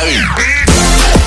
Hey!